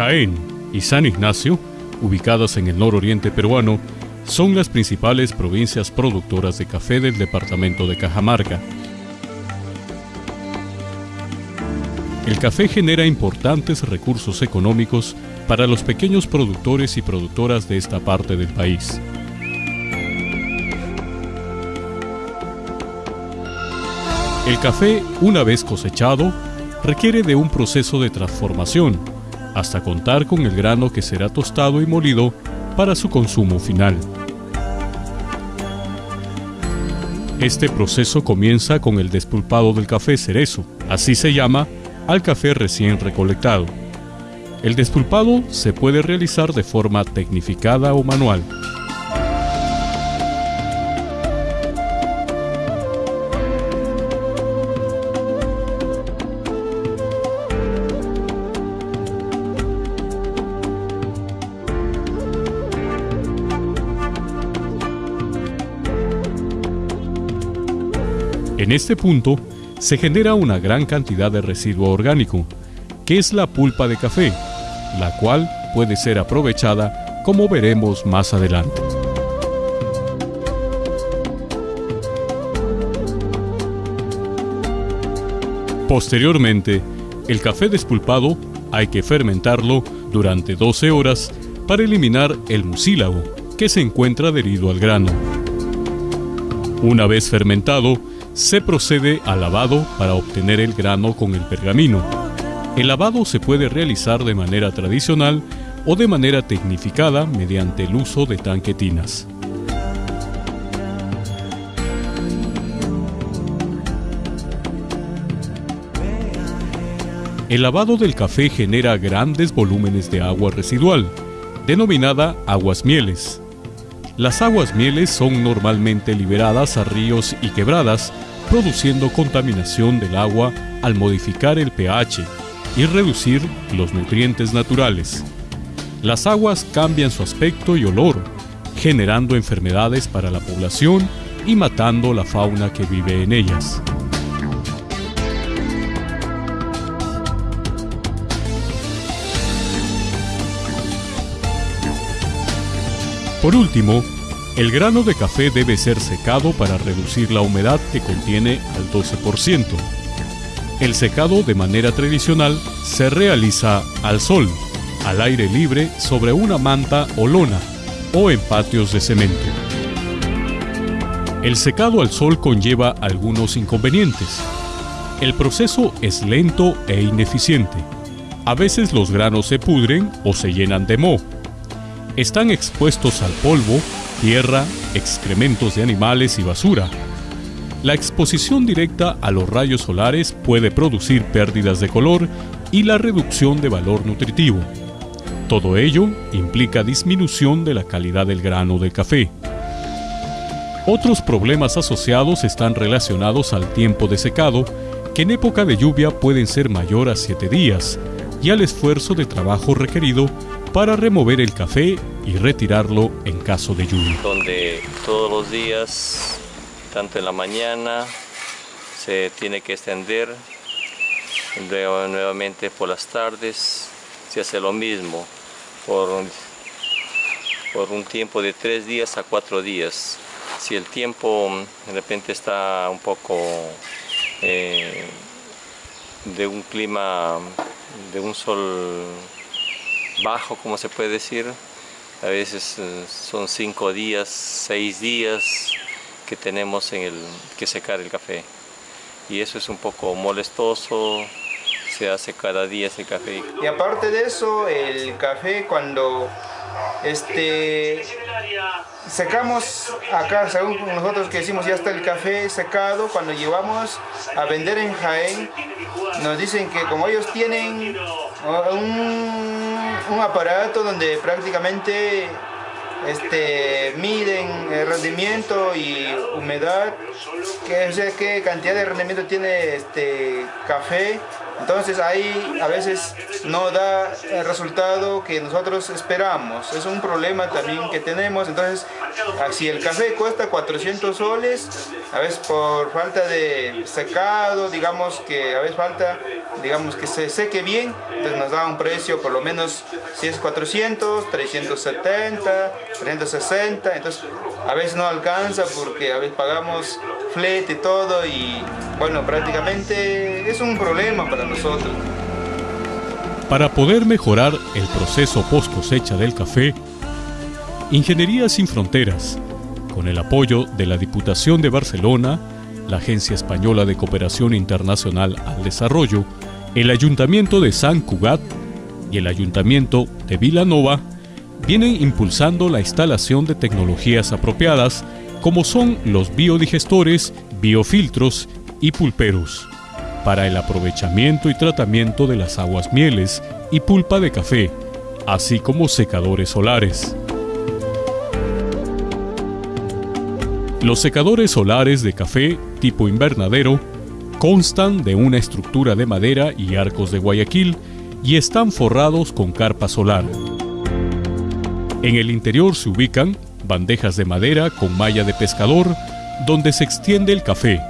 Jaén y San Ignacio, ubicadas en el nororiente peruano, son las principales provincias productoras de café del departamento de Cajamarca. El café genera importantes recursos económicos para los pequeños productores y productoras de esta parte del país. El café, una vez cosechado, requiere de un proceso de transformación, hasta contar con el grano que será tostado y molido para su consumo final. Este proceso comienza con el despulpado del café cerezo, así se llama al café recién recolectado. El despulpado se puede realizar de forma tecnificada o manual. En este punto, se genera una gran cantidad de residuo orgánico, que es la pulpa de café, la cual puede ser aprovechada como veremos más adelante. Posteriormente, el café despulpado hay que fermentarlo durante 12 horas para eliminar el mucílago que se encuentra adherido al grano. Una vez fermentado, se procede al lavado para obtener el grano con el pergamino. El lavado se puede realizar de manera tradicional o de manera tecnificada mediante el uso de tanquetinas. El lavado del café genera grandes volúmenes de agua residual, denominada aguas mieles. Las aguas mieles son normalmente liberadas a ríos y quebradas produciendo contaminación del agua al modificar el pH y reducir los nutrientes naturales. Las aguas cambian su aspecto y olor, generando enfermedades para la población y matando la fauna que vive en ellas. Por último, el grano de café debe ser secado para reducir la humedad que contiene al 12%. El secado de manera tradicional se realiza al sol, al aire libre sobre una manta o lona o en patios de cemento. El secado al sol conlleva algunos inconvenientes. El proceso es lento e ineficiente. A veces los granos se pudren o se llenan de moho. Están expuestos al polvo tierra, excrementos de animales y basura. La exposición directa a los rayos solares puede producir pérdidas de color y la reducción de valor nutritivo. Todo ello implica disminución de la calidad del grano del café. Otros problemas asociados están relacionados al tiempo de secado, que en época de lluvia pueden ser mayor a 7 días, y al esfuerzo de trabajo requerido para remover el café y retirarlo en caso de lluvia. Donde todos los días, tanto en la mañana, se tiene que extender, luego nuevamente por las tardes se hace lo mismo, por, un tiempo de tres días a cuatro días. Si el tiempo de repente está un poco eh, de un clima, de un sol bajo, como se puede decir, a veces eh, son cinco días, seis días que tenemos en el, que secar el café. Y eso es un poco molestoso, se hace cada día ese café. Y aparte de eso, el café cuando este, secamos acá, según nosotros que decimos ya está el café secado, cuando llevamos a vender en Jaén, nos dicen que como ellos tienen un un aparato donde prácticamente este, miden el rendimiento y humedad, qué, qué cantidad de rendimiento tiene este café Entonces ahí a veces no da el resultado que nosotros esperamos. Es un problema también que tenemos. Entonces, si el café cuesta 400 soles, a veces por falta de secado, digamos que a veces falta, digamos que se seque bien, entonces nos da un precio por lo menos si es 400, 370, 360, entonces a veces no alcanza porque a veces pagamos flete todo y bueno, prácticamente es un problema para nosotros. Para poder mejorar el proceso post cosecha del café, Ingeniería Sin Fronteras, con el apoyo de la Diputación de Barcelona, la Agencia Española de Cooperación Internacional al Desarrollo, el Ayuntamiento de San Cugat y el Ayuntamiento de Vilanova, vienen impulsando la instalación de tecnologías apropiadas como son los biodigestores, biofiltros y pulperos, para el aprovechamiento y tratamiento de las aguas mieles y pulpa de café, así como secadores solares. Los secadores solares de café tipo invernadero constan de una estructura de madera y arcos de Guayaquil y están forrados con carpa solar. En el interior se ubican bandejas de madera con malla de pescador donde se extiende el café.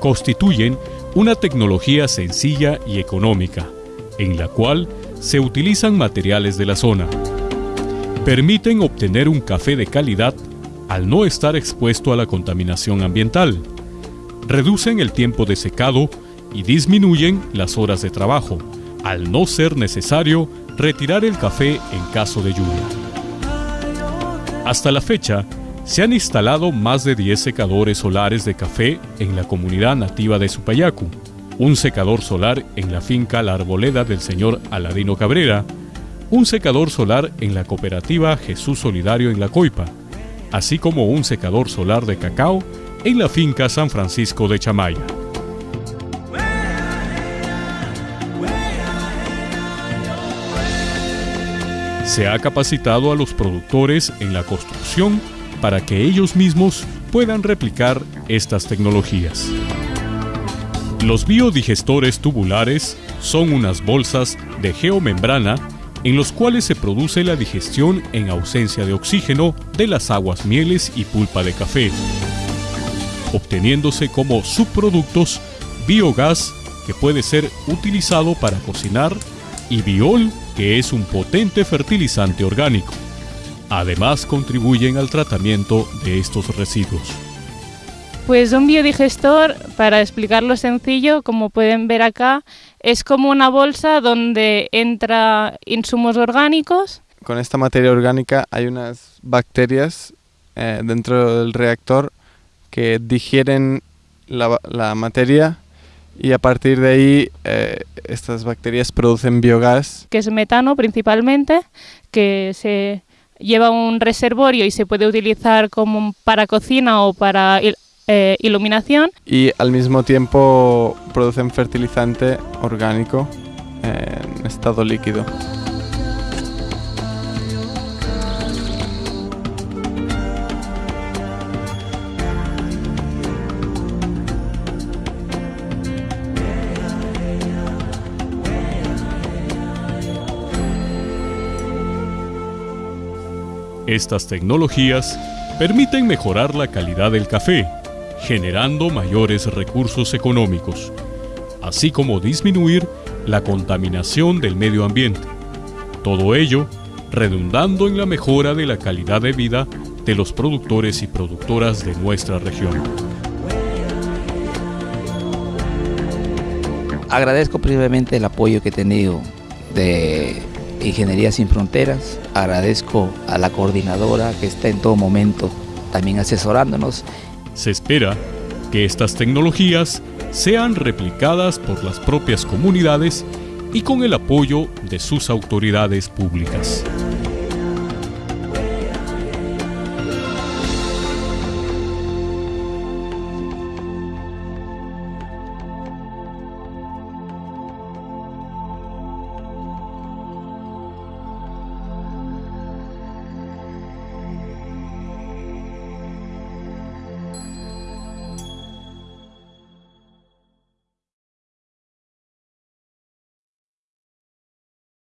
Constituyen una tecnología sencilla y económica, en la cual se utilizan materiales de la zona. Permiten obtener un café de calidad al no estar expuesto a la contaminación ambiental. Reducen el tiempo de secado y disminuyen las horas de trabajo, al no ser necesario retirar el café en caso de lluvia. Hasta la fecha, se han instalado más de 10 secadores solares de café en la comunidad nativa de Supayacu, un secador solar en la finca La Arboleda del señor Aladino Cabrera, un secador solar en la cooperativa Jesús Solidario en La Coipa, así como un secador solar de cacao en la finca San Francisco de Chamaya. Se ha capacitado a los productores en la construcción para que ellos mismos puedan replicar estas tecnologías. Los biodigestores tubulares son unas bolsas de geomembrana en los cuales se produce la digestión en ausencia de oxígeno de las aguas mieles y pulpa de café, obteniéndose como subproductos biogás que puede ser utilizado para cocinar y biol que es un potente fertilizante orgánico. Además contribuyen al tratamiento de estos residuos. Pues un biodigestor, para explicarlo sencillo, como pueden ver acá, es como una bolsa donde entra insumos orgánicos. Con esta materia orgánica hay unas bacterias eh, dentro del reactor que digieren la, materia y a partir de ahí eh, estas bacterias producen biogás. Que es metano principalmente, que se lleva un reservorio y se puede utilizar como para cocina o para eh, iluminación. Y al mismo tiempo producen fertilizante orgánico en estado líquido. Estas tecnologías permiten mejorar la calidad del café generando mayores recursos económicos, así como disminuir la contaminación del medio ambiente. Todo ello redundando en la mejora de la calidad de vida de los productores y productoras de nuestra región. Agradezco previamente el apoyo que he tenido de Ingeniería Sin Fronteras, agradezco a la coordinadora que está en todo momento también asesorándonos se espera que estas tecnologías sean replicadas por las propias comunidades y con el apoyo de sus autoridades públicas.